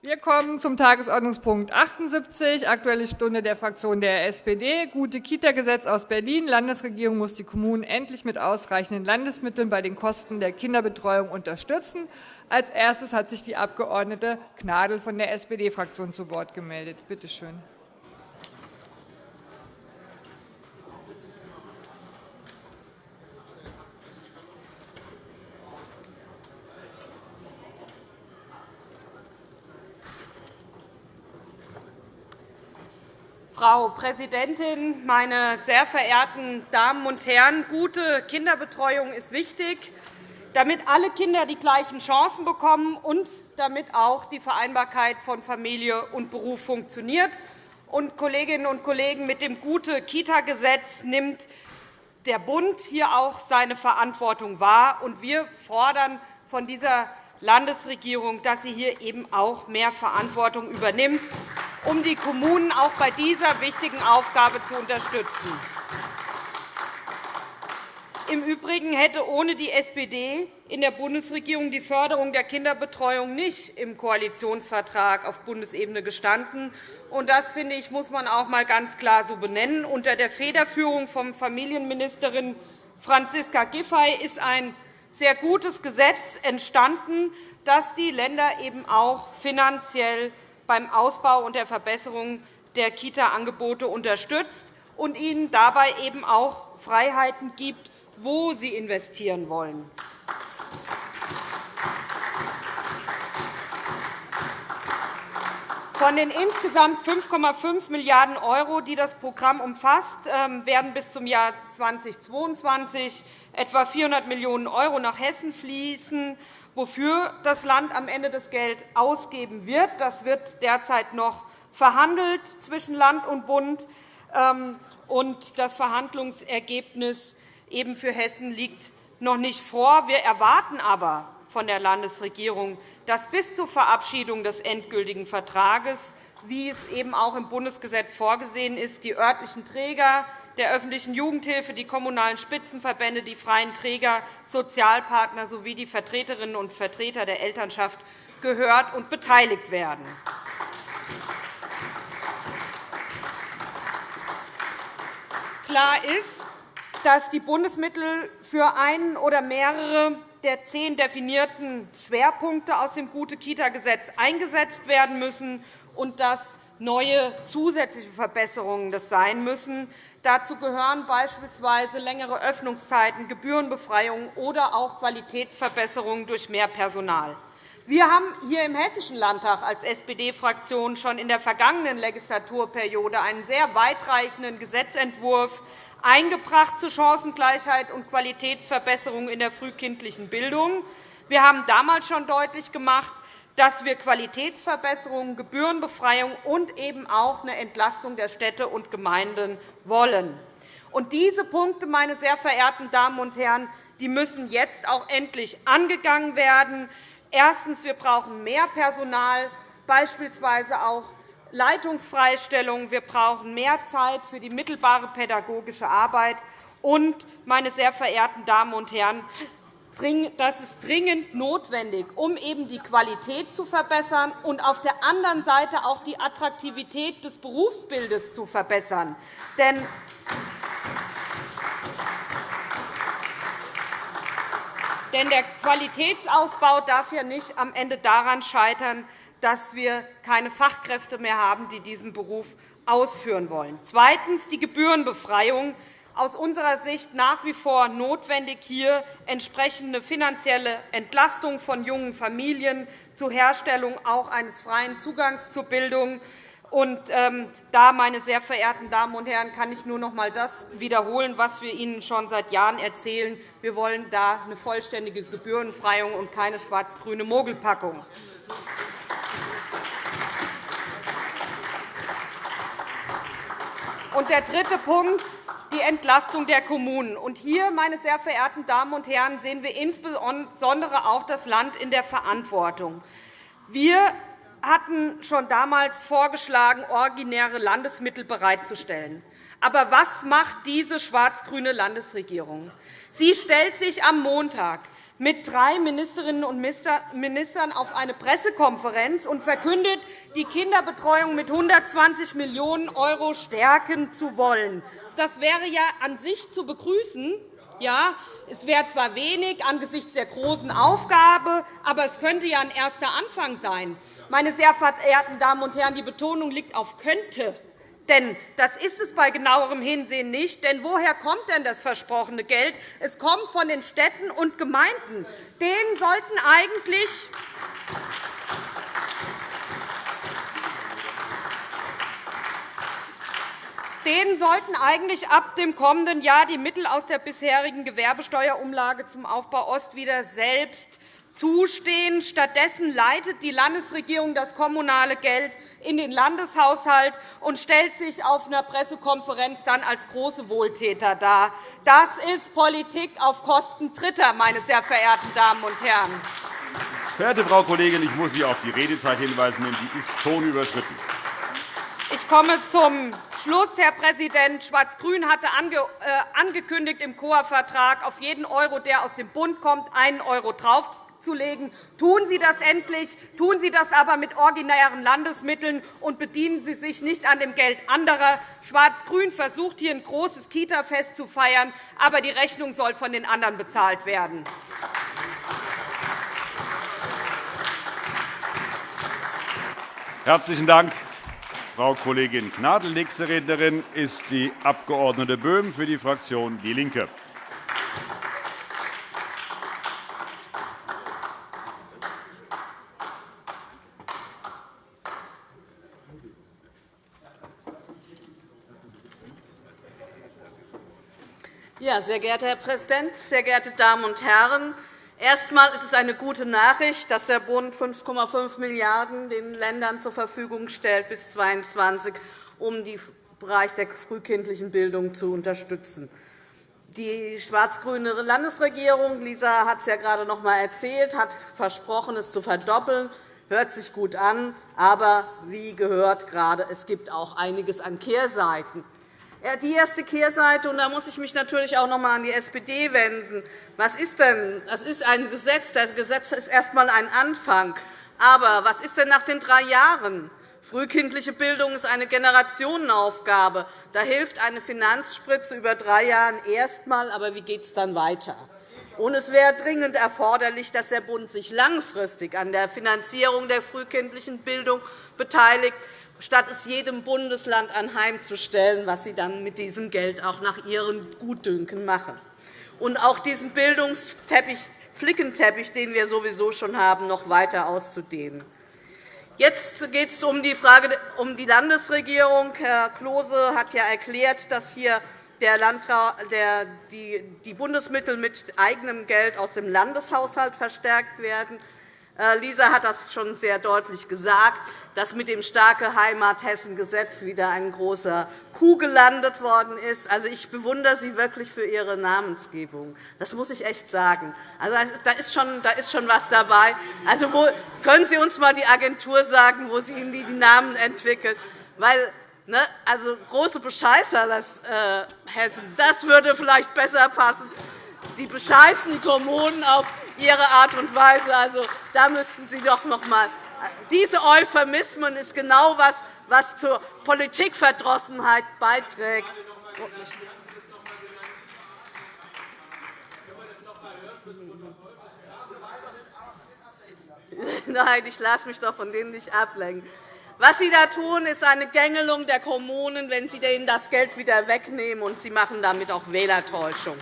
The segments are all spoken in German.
Wir kommen zum Tagesordnungspunkt 78, Aktuelle Stunde der Fraktion der SPD, Gute Kita-Gesetz aus Berlin. Landesregierung muss die Kommunen endlich mit ausreichenden Landesmitteln bei den Kosten der Kinderbetreuung unterstützen. Als erstes hat sich die Abg. Gnadl von der SPD-Fraktion zu Wort gemeldet. Bitte schön. Frau Präsidentin, meine sehr verehrten Damen und Herren! Gute Kinderbetreuung ist wichtig, damit alle Kinder die gleichen Chancen bekommen und damit auch die Vereinbarkeit von Familie und Beruf funktioniert. Und, Kolleginnen und Kollegen, mit dem Gute-Kita-Gesetz nimmt der Bund hier auch seine Verantwortung wahr. Und wir fordern von dieser Landesregierung, dass sie hier eben auch mehr Verantwortung übernimmt um die Kommunen auch bei dieser wichtigen Aufgabe zu unterstützen. Im Übrigen hätte ohne die SPD in der Bundesregierung die Förderung der Kinderbetreuung nicht im Koalitionsvertrag auf Bundesebene gestanden. Das finde ich, muss man auch einmal ganz klar so benennen. Unter der Federführung von Familienministerin Franziska Giffey ist ein sehr gutes Gesetz entstanden, das die Länder eben auch finanziell beim Ausbau und der Verbesserung der Kita-Angebote unterstützt und ihnen dabei eben auch Freiheiten gibt, wo sie investieren wollen. Von den insgesamt 5,5 Milliarden €, die das Programm umfasst, ähm, werden bis zum Jahr 2022 etwa 400 Millionen € nach Hessen fließen wofür das Land am Ende das Geld ausgeben wird. Das wird derzeit noch verhandelt zwischen Land und Bund. Ähm, und das Verhandlungsergebnis eben für Hessen liegt noch nicht vor. Wir erwarten aber von der Landesregierung, dass bis zur Verabschiedung des endgültigen Vertrages, wie es eben auch im Bundesgesetz vorgesehen ist, die örtlichen Träger der öffentlichen Jugendhilfe, die kommunalen Spitzenverbände, die freien Träger, Sozialpartner sowie die Vertreterinnen und Vertreter der Elternschaft gehört und beteiligt werden. Klar ist, dass die Bundesmittel für einen oder mehrere der zehn definierten Schwerpunkte aus dem Gute-Kita-Gesetz eingesetzt werden müssen und dass neue zusätzliche Verbesserungen das sein müssen. Dazu gehören beispielsweise längere Öffnungszeiten, Gebührenbefreiungen oder auch Qualitätsverbesserungen durch mehr Personal. Wir haben hier im Hessischen Landtag als SPD-Fraktion schon in der vergangenen Legislaturperiode einen sehr weitreichenden Gesetzentwurf eingebracht zur Chancengleichheit und Qualitätsverbesserung in der frühkindlichen Bildung. Wir haben damals schon deutlich gemacht, dass wir Qualitätsverbesserungen, Gebührenbefreiung und eben auch eine Entlastung der Städte und Gemeinden wollen. Und diese Punkte, meine sehr verehrten Damen und Herren, die müssen jetzt auch endlich angegangen werden. Erstens. Wir brauchen mehr Personal, beispielsweise auch Leitungsfreistellung. Wir brauchen mehr Zeit für die mittelbare pädagogische Arbeit. Und, meine sehr verehrten Damen und Herren, das ist dringend notwendig, um eben die Qualität zu verbessern und auf der anderen Seite auch die Attraktivität des Berufsbildes zu verbessern. Denn Denn der Qualitätsausbau darf ja nicht am Ende daran scheitern, dass wir keine Fachkräfte mehr haben, die diesen Beruf ausführen wollen. Zweitens. Die Gebührenbefreiung aus unserer Sicht nach wie vor notwendig, hier entsprechende finanzielle Entlastung von jungen Familien zur Herstellung auch eines freien Zugangs zur Bildung. Und, ähm, da, meine sehr verehrten Damen und Herren, kann ich nur noch einmal das wiederholen, was wir Ihnen schon seit Jahren erzählen. Wir wollen da eine vollständige Gebührenbefreiung und keine schwarz-grüne Mogelpackung. Und der dritte Punkt, die Entlastung der Kommunen. Und hier, meine sehr verehrten Damen und Herren, sehen wir insbesondere auch das Land in der Verantwortung. Wir hatten schon damals vorgeschlagen, originäre Landesmittel bereitzustellen. Aber was macht diese schwarz-grüne Landesregierung? Sie stellt sich am Montag mit drei Ministerinnen und Ministern auf eine Pressekonferenz und verkündet, die Kinderbetreuung mit 120 Millionen € stärken zu wollen. Das wäre ja an sich zu begrüßen. Ja, es wäre zwar wenig angesichts der großen Aufgabe, aber es könnte ja ein erster Anfang sein. Meine sehr verehrten Damen und Herren, die Betonung liegt auf könnte. Denn das ist es bei genauerem Hinsehen nicht. Denn woher kommt denn das versprochene Geld? Es kommt von den Städten und Gemeinden. Denen sollten eigentlich Denen sollten eigentlich ab dem kommenden Jahr die Mittel aus der bisherigen Gewerbesteuerumlage zum Aufbau Ost wieder selbst zustehen. Stattdessen leitet die Landesregierung das kommunale Geld in den Landeshaushalt und stellt sich auf einer Pressekonferenz dann als große Wohltäter dar. Das ist Politik auf Kosten Dritter, meine sehr verehrten Damen und Herren. Verehrte Frau Kollegin, ich muss Sie auf die Redezeit hinweisen, denn die ist schon überschritten. Ich komme zum Schluss, Herr Präsident. Schwarz-Grün hatte äh, angekündigt im COA-Vertrag, auf jeden Euro, der aus dem Bund kommt, einen Euro drauf zurückzulegen. Tun Sie das endlich, tun Sie das aber mit originären Landesmitteln und bedienen Sie sich nicht an dem Geld anderer. Schwarz-Grün versucht, hier ein großes Kita-Fest zu feiern, aber die Rechnung soll von den anderen bezahlt werden. Herzlichen Dank, Frau Kollegin Gnadl. Nächste Rednerin ist die Abg. Böhm für die Fraktion DIE LINKE. Sehr geehrter Herr Präsident, sehr geehrte Damen und Herren! Erst einmal ist es eine gute Nachricht, dass der Bund 5,5 Milliarden € den Ländern zur Verfügung stellt bis 2022, um den Bereich der frühkindlichen Bildung zu unterstützen. Die schwarz-grüne Landesregierung, Lisa hat es ja gerade noch einmal erzählt, hat versprochen, es zu verdoppeln. Hört sich gut an, aber wie gehört gerade, es gibt auch einiges an Kehrseiten. Die erste Kehrseite, und da muss ich mich natürlich auch noch einmal an die SPD wenden. Was ist denn? Das ist ein Gesetz. Das Gesetz ist erst einmal ein Anfang. Aber was ist denn nach den drei Jahren? Frühkindliche Bildung ist eine Generationenaufgabe. Da hilft eine Finanzspritze über drei Jahre erst einmal. Aber wie geht es dann weiter? Und es wäre dringend erforderlich, dass der Bund sich langfristig an der Finanzierung der frühkindlichen Bildung beteiligt statt es jedem Bundesland anheimzustellen, was sie dann mit diesem Geld auch nach ihrem Gutdünken machen. Und auch diesen Bildungsteppich, Flickenteppich, den wir sowieso schon haben, noch weiter auszudehnen. Jetzt geht es um die Frage um die Landesregierung. Herr Klose hat ja erklärt, dass hier die Bundesmittel mit eigenem Geld aus dem Landeshaushalt verstärkt werden. Äh, Lisa hat das schon sehr deutlich gesagt dass mit dem starke Heimat Hessen Gesetz wieder ein großer Coup gelandet worden ist. Also, ich bewundere Sie wirklich für Ihre Namensgebung. Das muss ich echt sagen. Also, da, ist schon, da ist schon was dabei. Also, wo, können Sie uns einmal die Agentur sagen, wo Sie die, die Namen entwickelt? Weil, ne, also, große Bescheißer, das, äh, Hessen, das würde vielleicht besser passen. Sie bescheißen die Kommunen auf ihre Art und Weise. Also, da müssten Sie doch noch einmal diese Euphemismen ist genau das, was zur Politikverdrossenheit beiträgt. Nein, ich lasse mich doch von denen nicht ablenken. Was Sie da tun, ist eine Gängelung der Kommunen, wenn Sie denen das Geld wieder wegnehmen, und Sie machen damit auch Wählertäuschung.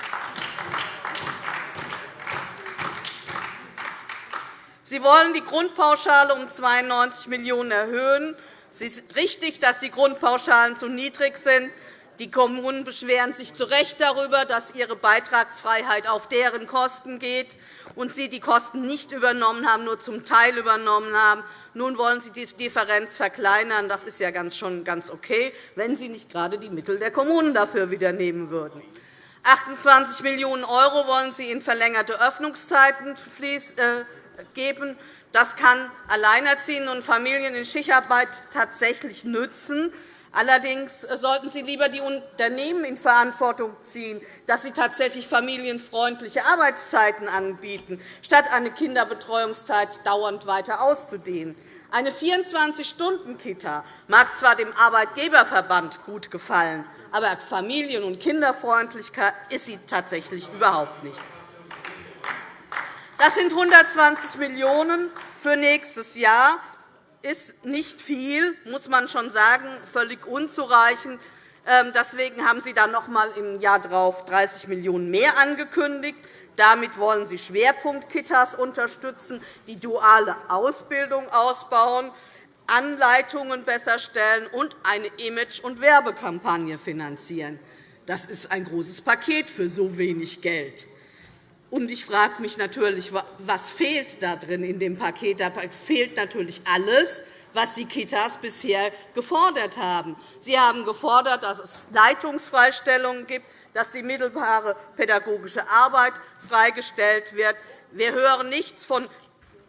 Sie wollen die Grundpauschale um 92 Millionen € erhöhen. Es ist richtig, dass die Grundpauschalen zu niedrig sind. Die Kommunen beschweren sich zu Recht darüber, dass ihre Beitragsfreiheit auf deren Kosten geht und sie die Kosten nicht übernommen haben, nur zum Teil übernommen haben. Nun wollen Sie die Differenz verkleinern. Das ist ja schon ganz okay, wenn Sie nicht gerade die Mittel der Kommunen dafür wieder nehmen würden. 28 Millionen € wollen Sie in verlängerte Öffnungszeiten äh, geben. Das kann Alleinerziehenden und Familien in Schichtarbeit tatsächlich nützen. Allerdings sollten Sie lieber die Unternehmen in Verantwortung ziehen, dass sie tatsächlich familienfreundliche Arbeitszeiten anbieten, statt eine Kinderbetreuungszeit dauernd weiter auszudehnen. Eine 24-Stunden-Kita mag zwar dem Arbeitgeberverband gut gefallen, aber familien- und kinderfreundlicher ist sie tatsächlich überhaupt nicht. Das sind 120 Millionen € für nächstes Jahr ist nicht viel, muss man schon sagen, völlig unzureichend. Ähm, deswegen haben Sie dann noch einmal im Jahr darauf 30 Millionen € mehr angekündigt. Damit wollen Sie Schwerpunktkitas unterstützen, die duale Ausbildung ausbauen, Anleitungen besser stellen und eine Image- und Werbekampagne finanzieren. Das ist ein großes Paket für so wenig Geld. Und ich frage mich natürlich, was fehlt da drin in dem Paket? Da fehlt natürlich alles, was die Kitas bisher gefordert haben. Sie haben gefordert, dass es Leitungsfreistellungen gibt, dass die mittelbare pädagogische Arbeit freigestellt wird. Wir hören nichts von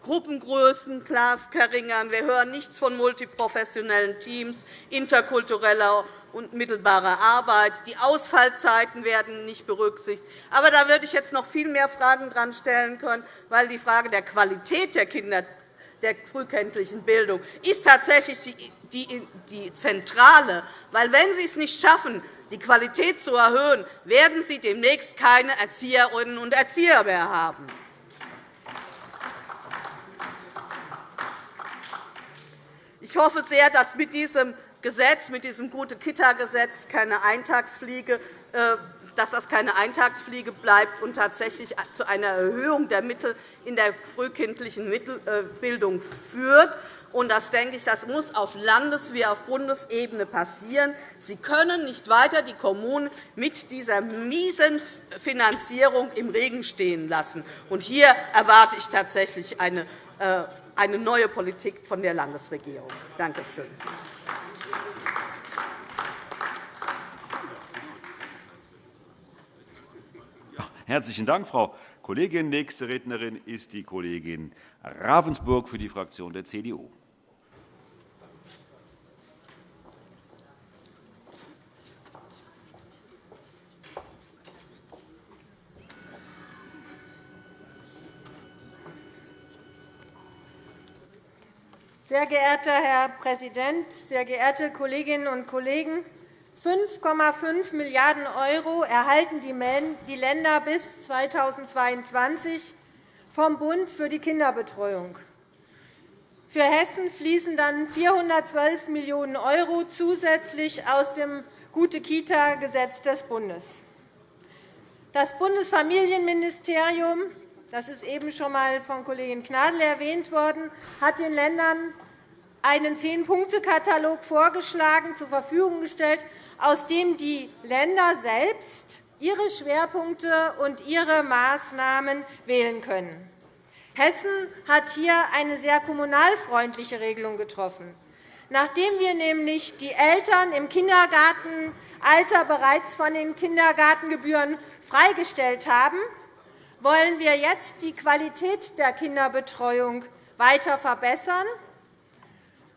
Gruppengrößen verringern. Wir hören nichts von multiprofessionellen Teams, interkultureller und mittelbarer Arbeit. Die Ausfallzeiten werden nicht berücksichtigt. Aber da würde ich jetzt noch viel mehr Fragen dran stellen können, weil die Frage der Qualität der Kinder der frühkindlichen Bildung ist tatsächlich die zentrale. Weil, wenn Sie es nicht schaffen, die Qualität zu erhöhen, werden Sie demnächst keine Erzieherinnen und Erzieher mehr haben. Ich hoffe sehr, dass mit diesem Gesetz, mit diesem Gute-Kita-Gesetz keine Eintagsfliege äh, dass das keine Eintagsfliege bleibt und tatsächlich zu einer Erhöhung der Mittel in der frühkindlichen äh, Bildung führt. Das, denke ich, das muss auf Landes- wie auf Bundesebene passieren. Sie können nicht weiter die Kommunen mit dieser miesen Finanzierung im Regen stehen lassen. Hier erwarte ich tatsächlich eine äh, eine neue Politik von der Landesregierung. Danke schön. Herzlichen Dank, Frau Kollegin. Nächste Rednerin ist die Kollegin Ravensburg für die Fraktion der CDU. Sehr geehrter Herr Präsident, sehr geehrte Kolleginnen und Kollegen! 5,5 Milliarden € erhalten die Länder bis 2022 vom Bund für die Kinderbetreuung. Für Hessen fließen dann 412 Millionen € zusätzlich aus dem Gute-Kita-Gesetz des Bundes. Das Bundesfamilienministerium das ist eben schon einmal von Kollegin Gnadl erwähnt worden, hat den Ländern einen Zehn-Punkte-Katalog vorgeschlagen, zur Verfügung gestellt, aus dem die Länder selbst ihre Schwerpunkte und ihre Maßnahmen wählen können. Hessen hat hier eine sehr kommunalfreundliche Regelung getroffen. Nachdem wir nämlich die Eltern im Kindergartenalter bereits von den Kindergartengebühren freigestellt haben, wollen wir jetzt die Qualität der Kinderbetreuung weiter verbessern,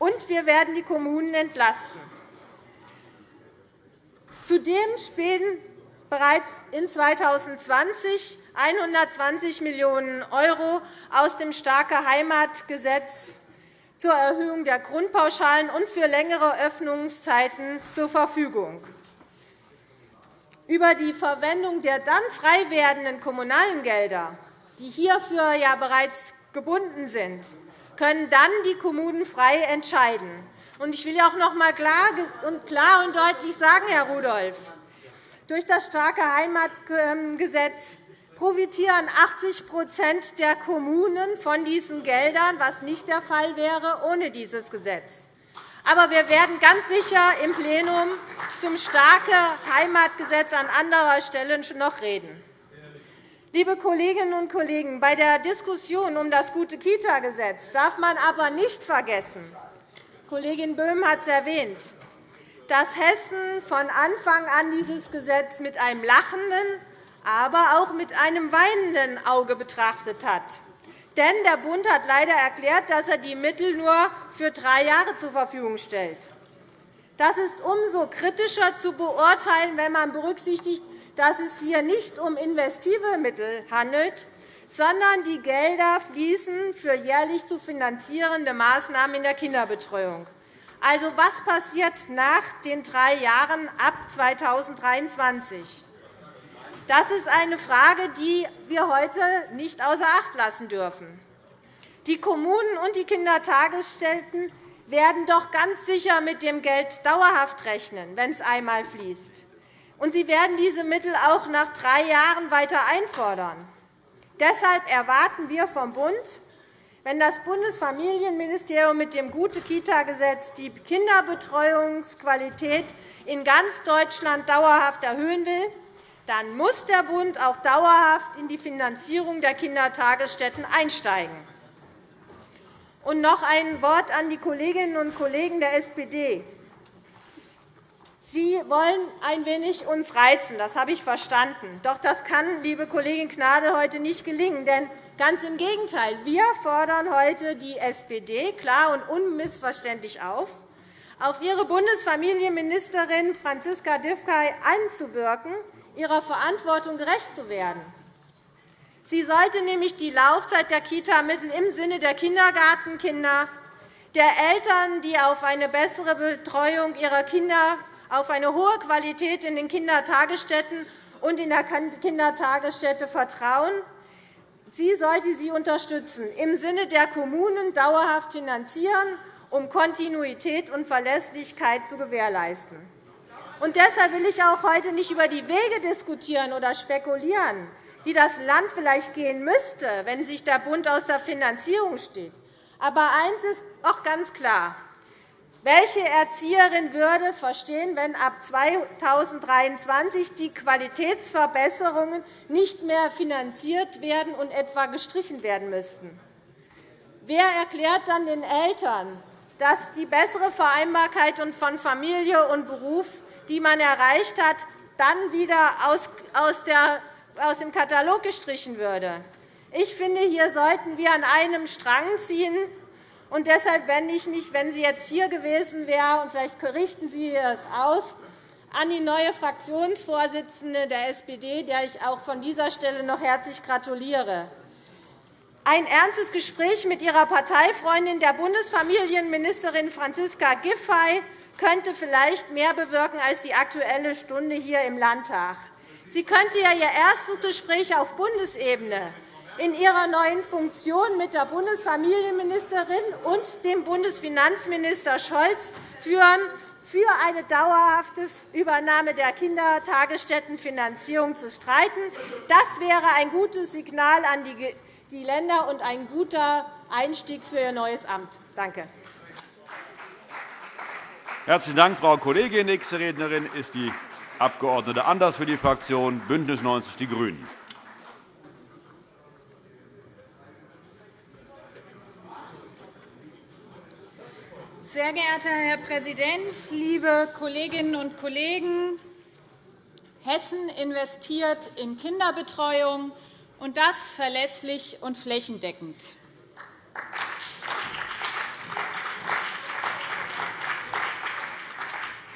und wir werden die Kommunen entlasten. Zudem spielen bereits in 2020 120 Millionen € aus dem Starke Heimatgesetz zur Erhöhung der Grundpauschalen und für längere Öffnungszeiten zur Verfügung. Über die Verwendung der dann frei werdenden kommunalen Gelder, die hierfür ja bereits gebunden sind, können dann die Kommunen frei entscheiden. Ich will auch noch einmal klar und deutlich sagen, Herr Rudolph, durch das starke Heimatgesetz profitieren 80% der Kommunen von diesen Geldern, was nicht der Fall wäre ohne dieses Gesetz. Aber wir werden ganz sicher im Plenum zum starke Heimatgesetz an anderer Stelle noch reden. Liebe Kolleginnen und Kollegen, bei der Diskussion um das Gute-Kita-Gesetz darf man aber nicht vergessen, Kollegin Böhm hat es erwähnt, dass Hessen von Anfang an dieses Gesetz mit einem lachenden, aber auch mit einem weinenden Auge betrachtet hat. Denn der Bund hat leider erklärt, dass er die Mittel nur für drei Jahre zur Verfügung stellt. Das ist umso kritischer zu beurteilen, wenn man berücksichtigt, dass es hier nicht um investive Mittel handelt, sondern die Gelder fließen für jährlich zu finanzierende Maßnahmen in der Kinderbetreuung. Also, was passiert nach den drei Jahren ab 2023? Das ist eine Frage, die wir heute nicht außer Acht lassen dürfen. Die Kommunen und die Kindertagesstätten werden doch ganz sicher mit dem Geld dauerhaft rechnen, wenn es einmal fließt. Und sie werden diese Mittel auch nach drei Jahren weiter einfordern. Deshalb erwarten wir vom Bund, wenn das Bundesfamilienministerium mit dem Gute-Kita-Gesetz die Kinderbetreuungsqualität in ganz Deutschland dauerhaft erhöhen will, dann muss der Bund auch dauerhaft in die Finanzierung der Kindertagesstätten einsteigen. Und noch ein Wort an die Kolleginnen und Kollegen der SPD. Sie wollen ein wenig uns reizen, das habe ich verstanden. Doch das kann, liebe Kollegin Gnadl, heute nicht gelingen. Denn ganz im Gegenteil, wir fordern heute die SPD klar und unmissverständlich auf, auf ihre Bundesfamilienministerin Franziska Giffey einzuwirken, ihrer Verantwortung gerecht zu werden. Sie sollte nämlich die Laufzeit der Kita-Mittel im Sinne der Kindergartenkinder, der Eltern, die auf eine bessere Betreuung ihrer Kinder auf eine hohe Qualität in den Kindertagesstätten und in der Kindertagesstätte vertrauen. Sie sollte sie unterstützen, im Sinne der Kommunen dauerhaft finanzieren, um Kontinuität und Verlässlichkeit zu gewährleisten. Und deshalb will ich auch heute nicht über die Wege diskutieren oder spekulieren, die das Land vielleicht gehen müsste, wenn sich der Bund aus der Finanzierung steht. Aber eines ist auch ganz klar. Welche Erzieherin würde verstehen, wenn ab 2023 die Qualitätsverbesserungen nicht mehr finanziert werden und etwa gestrichen werden müssten? Wer erklärt dann den Eltern, dass die bessere Vereinbarkeit von Familie und Beruf, die man erreicht hat, dann wieder aus dem Katalog gestrichen würde? Ich finde, hier sollten wir an einem Strang ziehen und deshalb wende ich mich, wenn sie jetzt hier gewesen wäre, und vielleicht richten Sie es aus, an die neue Fraktionsvorsitzende der SPD, der ich auch von dieser Stelle noch herzlich gratuliere. Ein ernstes Gespräch mit ihrer Parteifreundin, der Bundesfamilienministerin Franziska Giffey, könnte vielleicht mehr bewirken als die Aktuelle Stunde hier im Landtag. Sie könnte ja ihr erstes Gespräch auf Bundesebene in ihrer neuen Funktion mit der Bundesfamilienministerin und dem Bundesfinanzminister Scholz führen, für eine dauerhafte Übernahme der Kindertagesstättenfinanzierung zu streiten. Das wäre ein gutes Signal an die Länder und ein guter Einstieg für Ihr neues Amt. Danke. Herzlichen Dank, Frau Kollegin. Nächste Rednerin ist die Abg. Anders für die Fraktion BÜNDNIS 90 die GRÜNEN. Sehr geehrter Herr Präsident, liebe Kolleginnen und Kollegen! Hessen investiert in Kinderbetreuung, und das verlässlich und flächendeckend.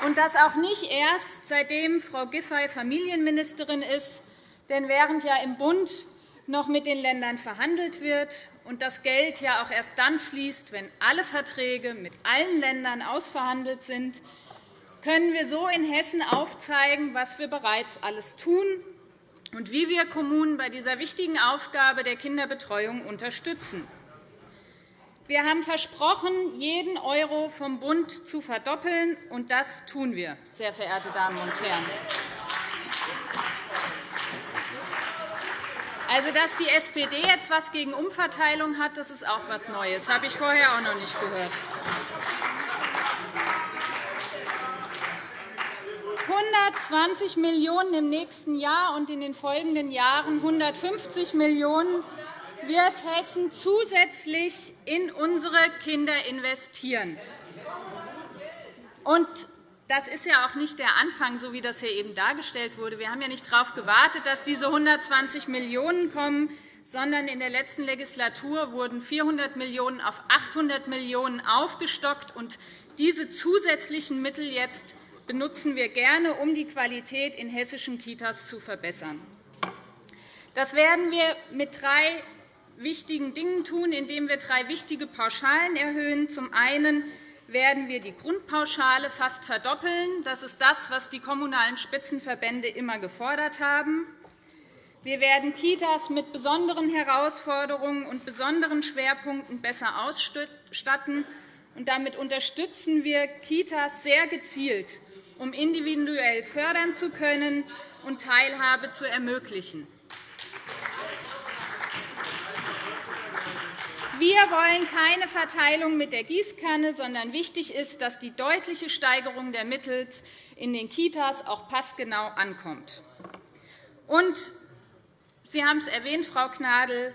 Und das auch nicht erst, seitdem Frau Giffey Familienministerin ist. Denn während ja im Bund noch mit den Ländern verhandelt wird und das Geld ja auch erst dann fließt, wenn alle Verträge mit allen Ländern ausverhandelt sind, können wir so in Hessen aufzeigen, was wir bereits alles tun und wie wir Kommunen bei dieser wichtigen Aufgabe der Kinderbetreuung unterstützen. Wir haben versprochen, jeden Euro vom Bund zu verdoppeln, und das tun wir, sehr verehrte Damen und Herren. Also, dass die SPD jetzt etwas gegen Umverteilung hat, das ist auch etwas Neues. Das habe ich vorher auch noch nicht gehört. 120 Millionen € im nächsten Jahr und in den folgenden Jahren 150 Millionen € wird Hessen zusätzlich in unsere Kinder investieren. Und das ist ja auch nicht der Anfang, so wie das hier eben dargestellt wurde. Wir haben ja nicht darauf gewartet, dass diese 120 Millionen € kommen, sondern in der letzten Legislatur wurden 400 Millionen € auf 800 Millionen € aufgestockt. Und diese zusätzlichen Mittel jetzt benutzen wir gerne, um die Qualität in hessischen Kitas zu verbessern. Das werden wir mit drei wichtigen Dingen tun, indem wir drei wichtige Pauschalen erhöhen. Zum einen werden wir die Grundpauschale fast verdoppeln. Das ist das, was die Kommunalen Spitzenverbände immer gefordert haben. Wir werden Kitas mit besonderen Herausforderungen und besonderen Schwerpunkten besser ausstatten. Und damit unterstützen wir Kitas sehr gezielt, um individuell fördern zu können und Teilhabe zu ermöglichen. Wir wollen keine Verteilung mit der Gießkanne, sondern wichtig ist, dass die deutliche Steigerung der Mittel in den Kitas auch passgenau ankommt. Und Sie haben es erwähnt, Frau Gnadl,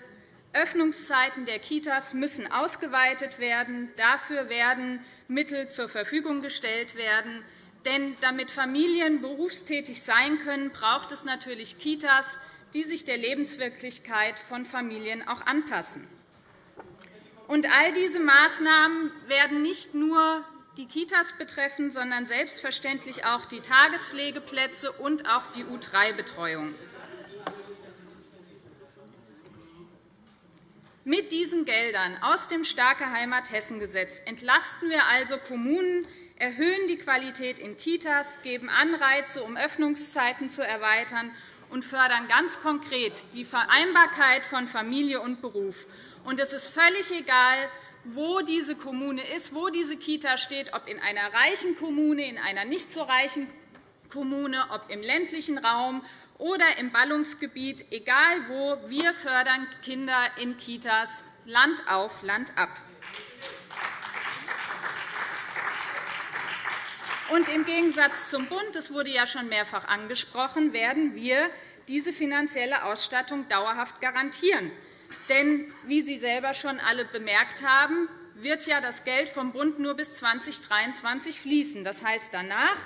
Öffnungszeiten der Kitas müssen ausgeweitet werden. Dafür werden Mittel zur Verfügung gestellt werden. Denn damit Familien berufstätig sein können, braucht es natürlich Kitas, die sich der Lebenswirklichkeit von Familien auch anpassen. Und all diese Maßnahmen werden nicht nur die Kitas betreffen, sondern selbstverständlich auch die Tagespflegeplätze und auch die U3-Betreuung. Mit diesen Geldern aus dem Starke Heimat Hessen-Gesetz entlasten wir also Kommunen, erhöhen die Qualität in Kitas, geben Anreize, um Öffnungszeiten zu erweitern und fördern ganz konkret die Vereinbarkeit von Familie und Beruf. Und es ist völlig egal, wo diese Kommune ist, wo diese Kita steht, ob in einer reichen Kommune, in einer nicht so reichen Kommune, ob im ländlichen Raum oder im Ballungsgebiet, egal wo, wir fördern Kinder in Kitas Land auf, Land ab. Und Im Gegensatz zum Bund, das wurde ja schon mehrfach angesprochen, werden wir diese finanzielle Ausstattung dauerhaft garantieren. Denn, wie Sie selber schon alle bemerkt haben, wird ja das Geld vom Bund nur bis 2023 fließen. Das heißt, danach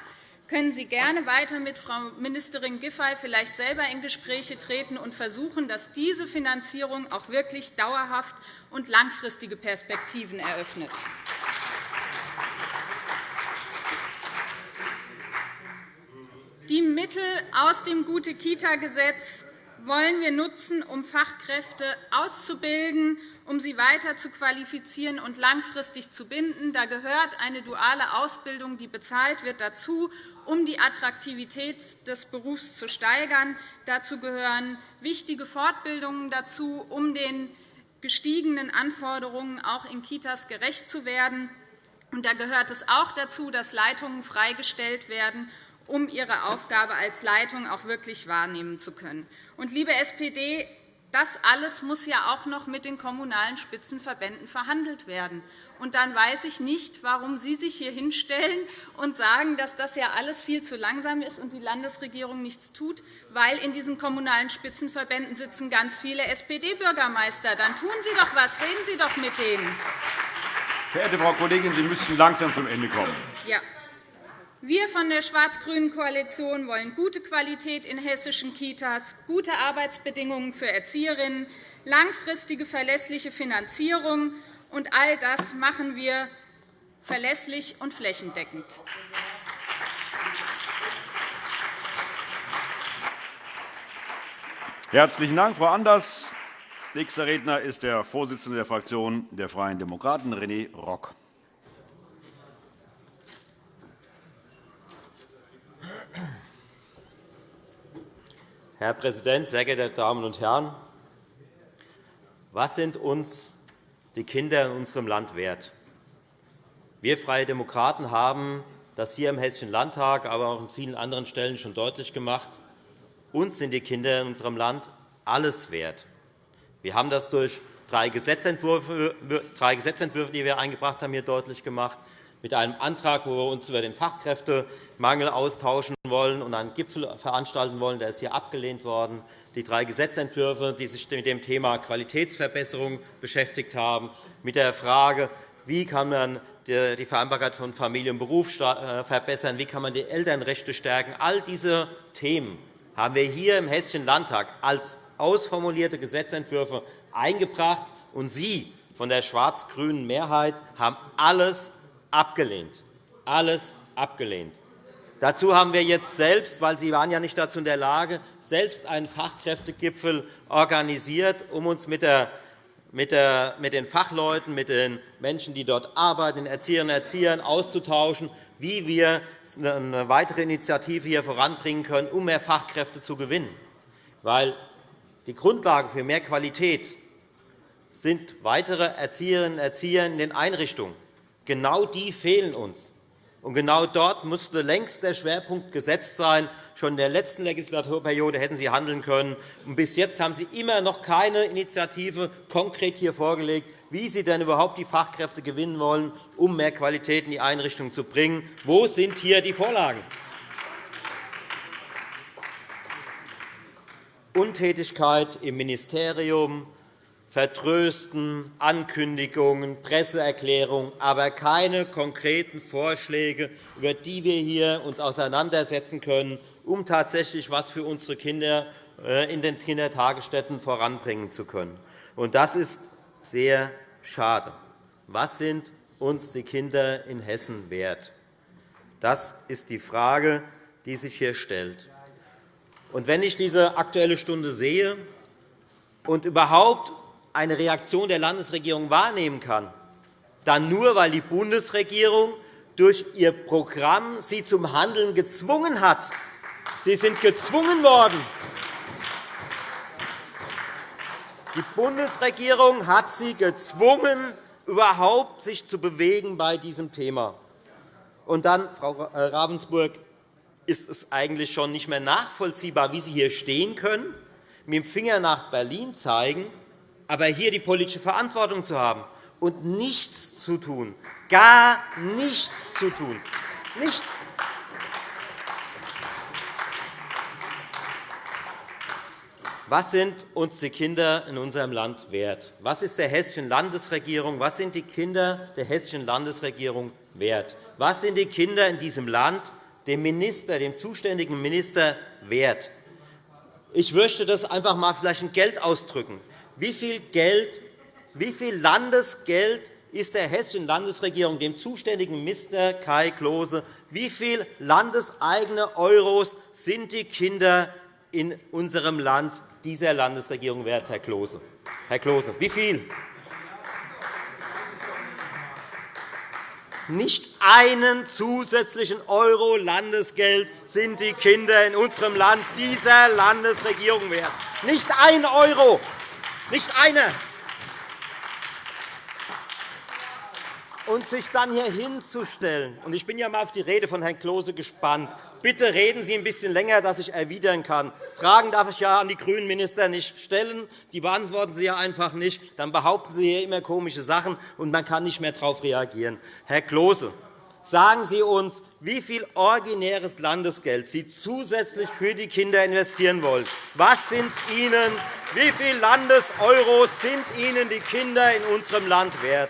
können Sie gerne weiter mit Frau Ministerin Giffey vielleicht selber in Gespräche treten und versuchen, dass diese Finanzierung auch wirklich dauerhaft und langfristige Perspektiven eröffnet. Die Mittel aus dem Gute-Kita-Gesetz wollen wir nutzen, um Fachkräfte auszubilden, um sie weiter zu qualifizieren und langfristig zu binden. Da gehört eine duale Ausbildung, die bezahlt wird, dazu, um die Attraktivität des Berufs zu steigern. Dazu gehören wichtige Fortbildungen dazu, um den gestiegenen Anforderungen auch in Kitas gerecht zu werden. Und da gehört es auch dazu, dass Leitungen freigestellt werden, um ihre Aufgabe als Leitung auch wirklich wahrnehmen zu können. Und, liebe SPD, das alles muss ja auch noch mit den Kommunalen Spitzenverbänden verhandelt werden. Und dann weiß ich nicht, warum Sie sich hier hinstellen und sagen, dass das ja alles viel zu langsam ist und die Landesregierung nichts tut, weil in diesen Kommunalen Spitzenverbänden sitzen ganz viele SPD-Bürgermeister. Dann tun Sie doch etwas, reden Sie doch mit denen. Verehrte Frau Kollegin, Sie müssten langsam zum Ende kommen. Ja. Wir von der schwarz-grünen Koalition wollen gute Qualität in hessischen Kitas, gute Arbeitsbedingungen für Erzieherinnen, langfristige verlässliche Finanzierung. Und all das machen wir verlässlich und flächendeckend. Herzlichen Dank, Frau Anders. Nächster Redner ist der Vorsitzende der Fraktion der Freien Demokraten, René Rock. Herr Präsident, sehr geehrte Damen und Herren! Was sind uns die Kinder in unserem Land wert? Wir Freie Demokraten haben das hier im Hessischen Landtag, aber auch an vielen anderen Stellen schon deutlich gemacht. Uns sind die Kinder in unserem Land alles wert. Wir haben das durch drei Gesetzentwürfe, drei Gesetzentwürfe die wir eingebracht haben, hier deutlich gemacht, mit einem Antrag, wo wir uns über den Fachkräftemangel austauschen wollen und einen Gipfel veranstalten wollen. Der ist hier abgelehnt worden. Die drei Gesetzentwürfe, die sich mit dem Thema Qualitätsverbesserung beschäftigt haben, mit der Frage, wie kann man die Vereinbarkeit von Familie und Beruf äh, verbessern, wie kann man die Elternrechte stärken. All diese Themen haben wir hier im Hessischen Landtag als ausformulierte Gesetzentwürfe eingebracht, und Sie von der schwarz-grünen Mehrheit haben alles abgelehnt. Alles abgelehnt. Dazu haben wir jetzt selbst, weil Sie waren ja nicht dazu in der Lage, selbst einen Fachkräftegipfel organisiert, um uns mit, der, mit, den Fachleuten, mit den Menschen, die dort arbeiten, den Erzieherinnen und Erziehern auszutauschen, wie wir eine weitere Initiative hier voranbringen können, um mehr Fachkräfte zu gewinnen. Weil die Grundlage für mehr Qualität sind weitere Erzieherinnen und Erzieher in den Einrichtungen. Genau die fehlen uns. Und genau dort musste längst der Schwerpunkt gesetzt sein. Schon in der letzten Legislaturperiode hätten Sie handeln können. Und bis jetzt haben Sie immer noch keine Initiative konkret hier vorgelegt, wie Sie denn überhaupt die Fachkräfte gewinnen wollen, um mehr Qualität in die Einrichtungen zu bringen. Wo sind hier die Vorlagen? Untätigkeit im Ministerium, Vertrösten, Ankündigungen, Presseerklärungen, aber keine konkreten Vorschläge, über die wir hier uns auseinandersetzen können, um tatsächlich etwas für unsere Kinder äh, in den Kindertagesstätten voranbringen zu können. Das ist sehr schade. Was sind uns die Kinder in Hessen wert? Das ist die Frage, die sich hier stellt. Wenn ich diese Aktuelle Stunde sehe und überhaupt eine Reaktion der Landesregierung wahrnehmen kann, dann nur, weil die Bundesregierung durch ihr Programm sie zum Handeln gezwungen hat. Sie sind gezwungen worden. Die Bundesregierung hat sie gezwungen, überhaupt sich zu bewegen bei diesem Thema. Und dann, Frau Ravensburg, ist es eigentlich schon nicht mehr nachvollziehbar, wie Sie hier stehen können, mit dem Finger nach Berlin zeigen, aber hier die politische Verantwortung zu haben und nichts zu tun, gar nichts zu tun, nichts. Was sind uns die Kinder in unserem Land wert? Was ist der hessischen Landesregierung, was sind die Kinder der hessischen Landesregierung wert? Was sind die Kinder in diesem Land dem Minister, dem zuständigen Minister wert. Ich möchte das einfach einmal vielleicht in Geld ausdrücken. Wie viel, Geld, wie viel Landesgeld ist der hessischen Landesregierung, dem zuständigen Minister Kai Klose, wie viel landeseigene Euros sind die Kinder in unserem Land dieser Landesregierung wert, Herr Klose? Herr Klose, wie viel? Nicht einen zusätzlichen Euro Landesgeld sind die Kinder in unserem Land dieser Landesregierung wert. Nicht ein Euro, nicht einer. Und sich dann hier hinzustellen, und ich bin ja einmal auf die Rede von Herrn Klose gespannt, bitte reden Sie ein bisschen länger, dass ich erwidern kann. Fragen darf ich ja an die grünen Minister nicht stellen. Die beantworten Sie ja einfach nicht. Dann behaupten Sie hier immer komische Sachen, und man kann nicht mehr darauf reagieren. Herr Klose, sagen Sie uns, wie viel originäres Landesgeld Sie zusätzlich für die Kinder investieren wollen. Was sind Ihnen, wie viele Landeseuros sind Ihnen die Kinder in unserem Land wert?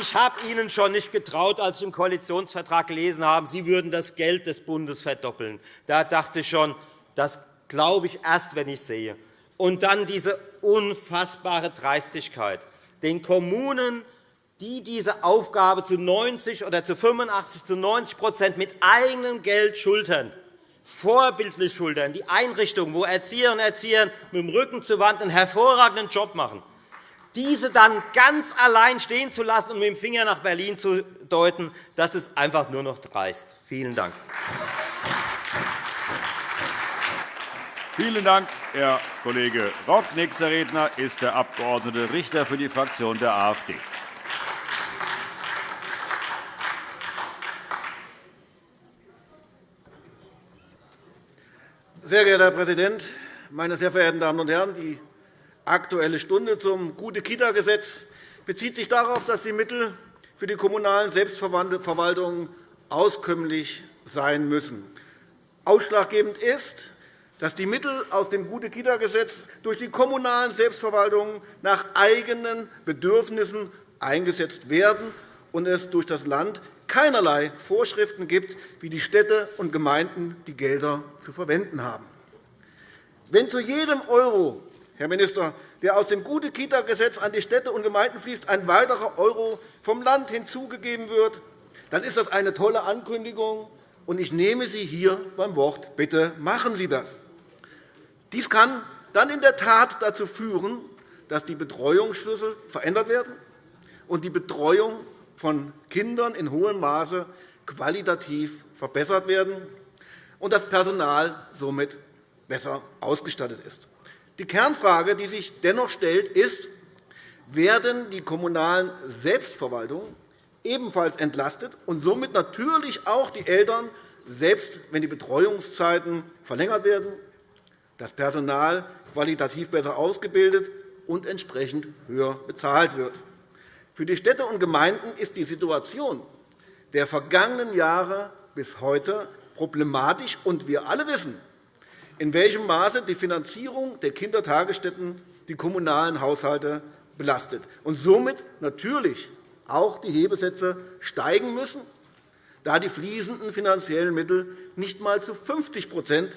ich habe Ihnen schon nicht getraut, als ich im Koalitionsvertrag gelesen habe, Sie würden das Geld des Bundes verdoppeln. Da dachte ich schon, das glaube ich erst, wenn ich sehe. Und dann diese unfassbare Dreistigkeit, den Kommunen die diese Aufgabe zu 90 oder zu 85 zu 90 mit eigenem Geld schultern, vorbildlich schultern, die Einrichtungen, wo Erzieherinnen und Erzieher mit dem Rücken zur Wand einen hervorragenden Job machen, diese dann ganz allein stehen zu lassen und mit dem Finger nach Berlin zu deuten, das ist einfach nur noch dreist. Vielen Dank. Vielen Dank, Herr Kollege Rock. Nächster Redner ist der Abg. Richter für die Fraktion der AfD. Sehr geehrter Herr Präsident, meine sehr verehrten Damen und Herren! Die Aktuelle Stunde zum Gute-Kita-Gesetz bezieht sich darauf, dass die Mittel für die kommunalen Selbstverwaltungen auskömmlich sein müssen. Ausschlaggebend ist, dass die Mittel aus dem Gute-Kita-Gesetz durch die kommunalen Selbstverwaltungen nach eigenen Bedürfnissen eingesetzt werden und es durch das Land keinerlei Vorschriften gibt, wie die Städte und Gemeinden die Gelder zu verwenden haben. Wenn zu jedem Euro, Herr Minister, der aus dem Gute-Kita-Gesetz an die Städte und Gemeinden fließt, ein weiterer Euro vom Land hinzugegeben wird, dann ist das eine tolle Ankündigung, und ich nehme Sie hier beim Wort. Bitte machen Sie das. Dies kann dann in der Tat dazu führen, dass die Betreuungsschlüssel verändert werden und die Betreuung von Kindern in hohem Maße qualitativ verbessert werden und das Personal somit besser ausgestattet ist. Die Kernfrage, die sich dennoch stellt, ist, werden die kommunalen Selbstverwaltungen ebenfalls entlastet und somit natürlich auch die Eltern, selbst wenn die Betreuungszeiten verlängert werden, das Personal qualitativ besser ausgebildet und entsprechend höher bezahlt wird. Für die Städte und Gemeinden ist die Situation der vergangenen Jahre bis heute problematisch, und wir alle wissen, in welchem Maße die Finanzierung der Kindertagesstätten die kommunalen Haushalte belastet und somit natürlich auch die Hebesätze steigen müssen, da die fließenden finanziellen Mittel nicht einmal zu 50%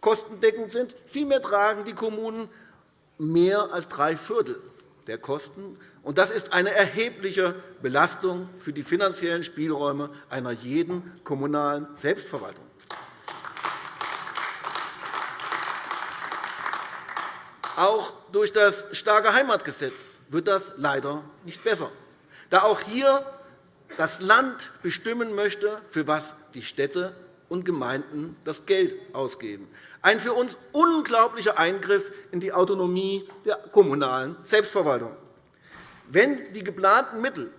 kostendeckend sind. Vielmehr tragen die Kommunen mehr als drei Viertel der Kosten. Das ist eine erhebliche Belastung für die finanziellen Spielräume einer jeden kommunalen Selbstverwaltung. Auch durch das starke Heimatgesetz wird das leider nicht besser da auch hier das Land bestimmen möchte, für was die Städte und Gemeinden das Geld ausgeben. Ein für uns unglaublicher Eingriff in die Autonomie der kommunalen Selbstverwaltung. Wenn die geplanten Mittel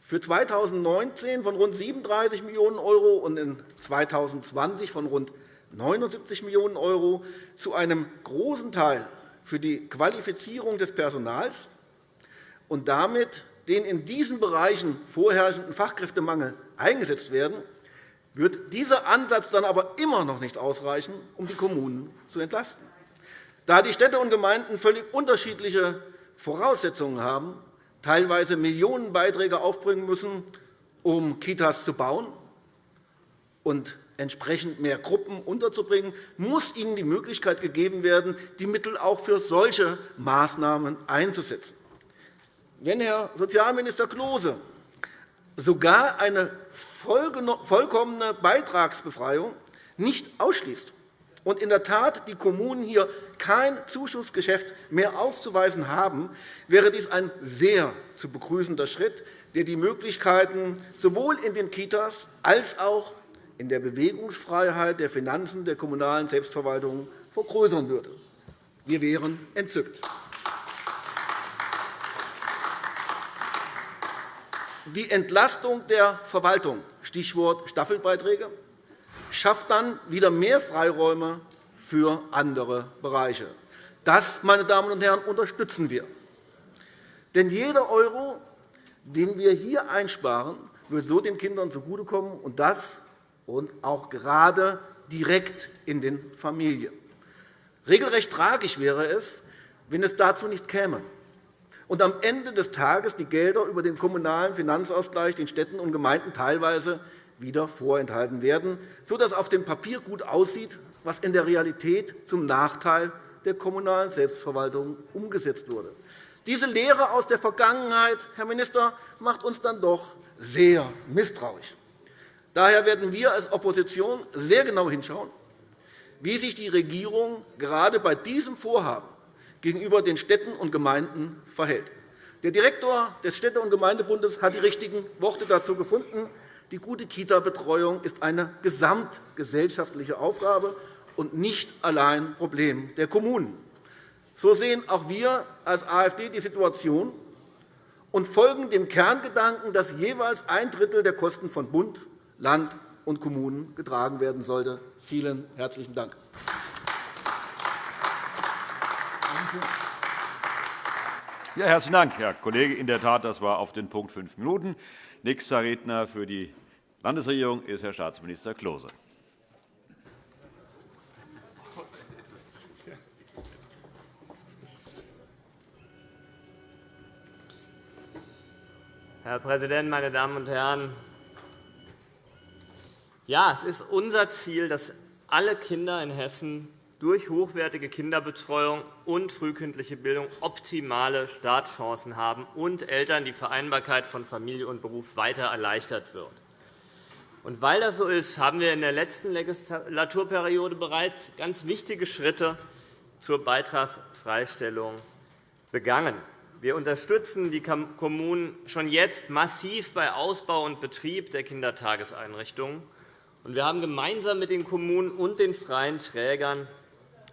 für 2019 von rund 37 Millionen € und in 2020 von rund 79 Millionen € zu einem großen Teil für die Qualifizierung des Personals und damit den in diesen Bereichen vorherrschenden Fachkräftemangel eingesetzt werden, wird dieser Ansatz dann aber immer noch nicht ausreichen, um die Kommunen zu entlasten. Da die Städte und Gemeinden völlig unterschiedliche Voraussetzungen haben, teilweise Millionenbeiträge aufbringen müssen, um Kitas zu bauen und entsprechend mehr Gruppen unterzubringen, muss ihnen die Möglichkeit gegeben werden, die Mittel auch für solche Maßnahmen einzusetzen. Wenn Herr Sozialminister Klose sogar eine vollkommene Beitragsbefreiung nicht ausschließt und in der Tat die Kommunen hier kein Zuschussgeschäft mehr aufzuweisen haben, wäre dies ein sehr zu begrüßender Schritt, der die Möglichkeiten sowohl in den Kitas als auch in der Bewegungsfreiheit der Finanzen der kommunalen Selbstverwaltung vergrößern würde. Wir wären entzückt. Die Entlastung der Verwaltung, Stichwort Staffelbeiträge, schafft dann wieder mehr Freiräume für andere Bereiche. Das, meine Damen und Herren, unterstützen wir. Denn jeder Euro, den wir hier einsparen, wird so den Kindern zugutekommen, und das und auch gerade direkt in den Familien. Regelrecht tragisch wäre es, wenn es dazu nicht käme und am Ende des Tages die Gelder über den kommunalen Finanzausgleich den Städten und Gemeinden teilweise wieder vorenthalten werden, sodass auf dem Papier gut aussieht, was in der Realität zum Nachteil der kommunalen Selbstverwaltung umgesetzt wurde. Diese Lehre aus der Vergangenheit, Herr Minister, macht uns dann doch sehr misstrauisch. Daher werden wir als Opposition sehr genau hinschauen, wie sich die Regierung gerade bei diesem Vorhaben gegenüber den Städten und Gemeinden verhält. Der Direktor des Städte- und Gemeindebundes hat die richtigen Worte dazu gefunden. Die gute Kita-Betreuung ist eine gesamtgesellschaftliche Aufgabe und nicht allein Problem der Kommunen. So sehen auch wir als AfD die Situation und folgen dem Kerngedanken, dass jeweils ein Drittel der Kosten von Bund, Land und Kommunen getragen werden sollte. Vielen herzlichen Dank. Ja, herzlichen Dank, Herr Kollege. In der Tat, das war auf den Punkt fünf Minuten. Nächster Redner für die Landesregierung ist Herr Staatsminister Klose. Herr Präsident, meine Damen und Herren! Ja, es ist unser Ziel, dass alle Kinder in Hessen durch hochwertige Kinderbetreuung und frühkindliche Bildung optimale Startchancen haben und Eltern die Vereinbarkeit von Familie und Beruf weiter erleichtert wird. Und weil das so ist, haben wir in der letzten Legislaturperiode bereits ganz wichtige Schritte zur Beitragsfreistellung begangen. Wir unterstützen die Kommunen schon jetzt massiv bei Ausbau und Betrieb der Kindertageseinrichtungen. Wir haben gemeinsam mit den Kommunen und den freien Trägern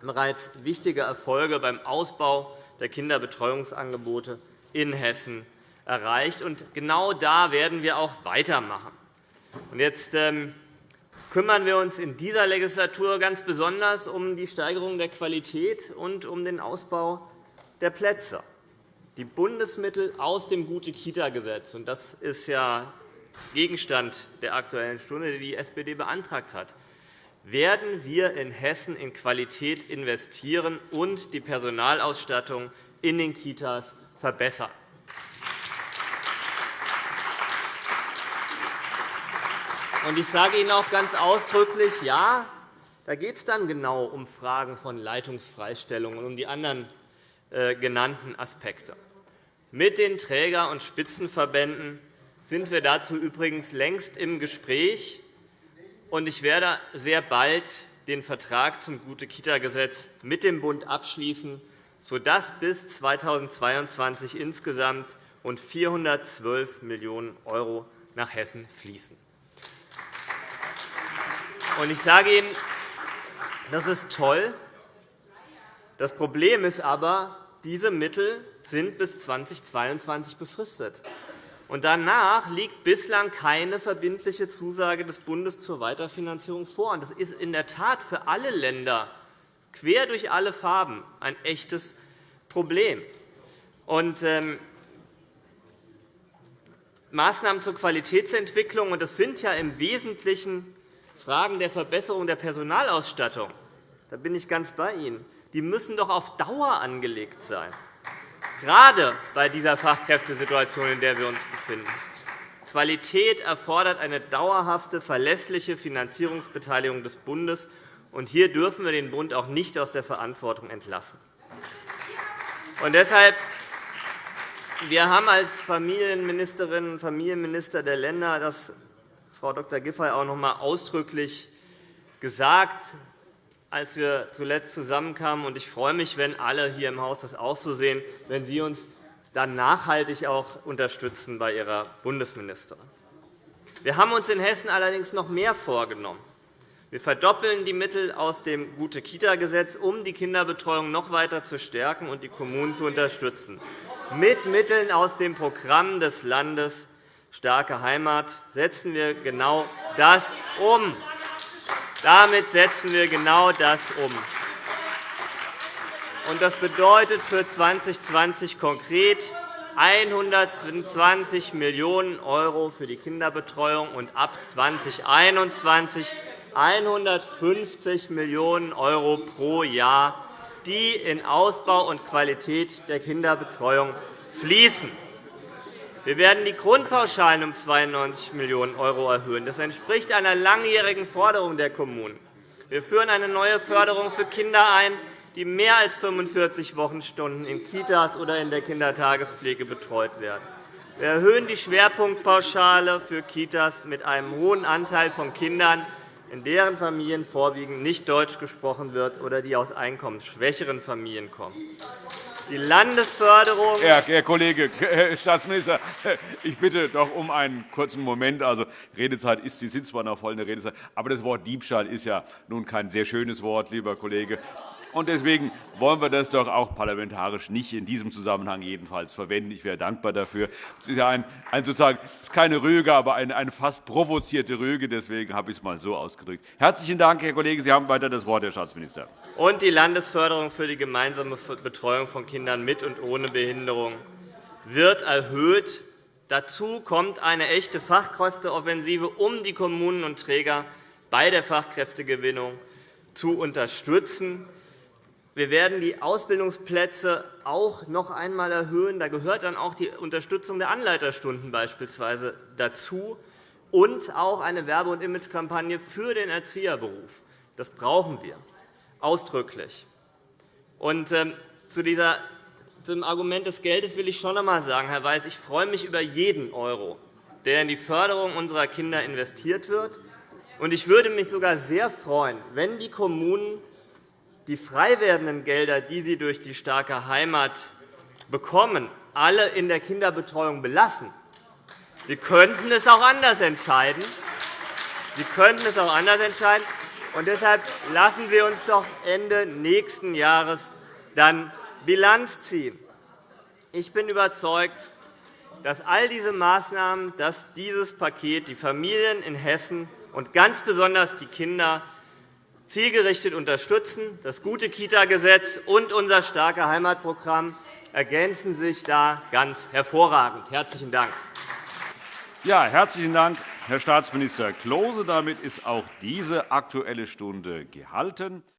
bereits wichtige Erfolge beim Ausbau der Kinderbetreuungsangebote in Hessen erreicht. Genau da werden wir auch weitermachen. Jetzt ähm, kümmern wir uns in dieser Legislatur ganz besonders um die Steigerung der Qualität und um den Ausbau der Plätze. Die Bundesmittel aus dem Gute-Kita-Gesetz, und das ist ja Gegenstand der Aktuellen Stunde, die die SPD beantragt hat, werden wir in Hessen in Qualität investieren und die Personalausstattung in den Kitas verbessern. Ich sage Ihnen auch ganz ausdrücklich, ja, da geht es dann genau um Fragen von Leitungsfreistellung und um die anderen äh, genannten Aspekte. Mit den Träger- und Spitzenverbänden sind wir dazu übrigens längst im Gespräch und ich werde sehr bald den Vertrag zum Gute-Kita-Gesetz mit dem Bund abschließen, sodass bis 2022 insgesamt rund 412 Millionen € nach Hessen fließen. Ich sage Ihnen, das ist toll. Das Problem ist aber, diese Mittel sind bis 2022 befristet. Und danach liegt bislang keine verbindliche Zusage des Bundes zur Weiterfinanzierung vor. Das ist in der Tat für alle Länder quer durch alle Farben ein echtes Problem. Und, ähm, Maßnahmen zur Qualitätsentwicklung, und das sind ja im Wesentlichen Fragen der Verbesserung der Personalausstattung, da bin ich ganz bei Ihnen, die müssen doch auf Dauer angelegt sein gerade bei dieser Fachkräftesituation, in der wir uns befinden. Qualität erfordert eine dauerhafte, verlässliche Finanzierungsbeteiligung des Bundes. Und hier dürfen wir den Bund auch nicht aus der Verantwortung entlassen. Und deshalb wir haben als Familienministerinnen und Familienminister der Länder, das Frau Dr. Giffey auch noch einmal ausdrücklich gesagt, als wir zuletzt zusammenkamen. Ich freue mich, wenn alle hier im Haus das auch so sehen, wenn Sie uns dann nachhaltig auch unterstützen bei Ihrer Bundesministerin. Wir haben uns in Hessen allerdings noch mehr vorgenommen. Wir verdoppeln die Mittel aus dem Gute-Kita-Gesetz, um die Kinderbetreuung noch weiter zu stärken und die Kommunen zu unterstützen. Mit Mitteln aus dem Programm des Landes Starke Heimat setzen wir genau das um. Damit setzen wir genau das um. Das bedeutet für 2020 konkret 120 Millionen € für die Kinderbetreuung und ab 2021 150 Millionen € pro Jahr, die in Ausbau und Qualität der Kinderbetreuung fließen. Wir werden die Grundpauschalen um 92 Millionen € erhöhen. Das entspricht einer langjährigen Forderung der Kommunen. Wir führen eine neue Förderung für Kinder ein, die mehr als 45 Wochenstunden in Kitas oder in der Kindertagespflege betreut werden. Wir erhöhen die Schwerpunktpauschale für Kitas mit einem hohen Anteil von Kindern, in deren Familien vorwiegend nicht Deutsch gesprochen wird oder die aus einkommensschwächeren Familien kommen. Die Landesförderung. Herr, Herr Kollege, Herr Staatsminister, ich bitte doch um einen kurzen Moment. Also, Redezeit ist, Sie sind zwar noch voll in der Redezeit, aber das Wort Diebstahl ist ja nun kein sehr schönes Wort, lieber Kollege. Und deswegen wollen wir das doch auch parlamentarisch nicht in diesem Zusammenhang jedenfalls verwenden. Ich wäre dankbar dafür. Es ist ja ein, ein sozusagen, es ist keine Rüge, aber eine, eine fast provozierte Rüge. Deswegen habe ich es einmal so ausgedrückt. Herzlichen Dank, Herr Kollege. Sie haben weiter das Wort, Herr Staatsminister. Und die Landesförderung für die gemeinsame Betreuung von Kindern mit und ohne Behinderung wird erhöht. Dazu kommt eine echte Fachkräfteoffensive, um die Kommunen und Träger bei der Fachkräftegewinnung zu unterstützen. Wir werden die Ausbildungsplätze auch noch einmal erhöhen. Da gehört dann auch die Unterstützung der Anleiterstunden beispielsweise dazu. und auch eine Werbe- und Imagekampagne für den Erzieherberuf. Das brauchen wir ausdrücklich. Und, ähm, zu dieser, zum Argument des Geldes will ich schon einmal sagen, Herr Weiß, ich freue mich über jeden Euro, der in die Förderung unserer Kinder investiert wird. Und ich würde mich sogar sehr freuen, wenn die Kommunen die frei werdenden Gelder, die sie durch die starke Heimat bekommen, alle in der Kinderbetreuung belassen. Sie könnten es auch anders entscheiden. Sie könnten es auch anders entscheiden. Und deshalb lassen Sie uns doch Ende nächsten Jahres dann Bilanz ziehen. Ich bin überzeugt, dass all diese Maßnahmen, dass dieses Paket die Familien in Hessen und ganz besonders die Kinder zielgerichtet unterstützen. Das gute Kita-Gesetz und unser starke Heimatprogramm ergänzen sich da ganz hervorragend. Herzlichen Dank. Ja, herzlichen Dank, Herr Staatsminister Klose. Damit ist auch diese Aktuelle Stunde gehalten.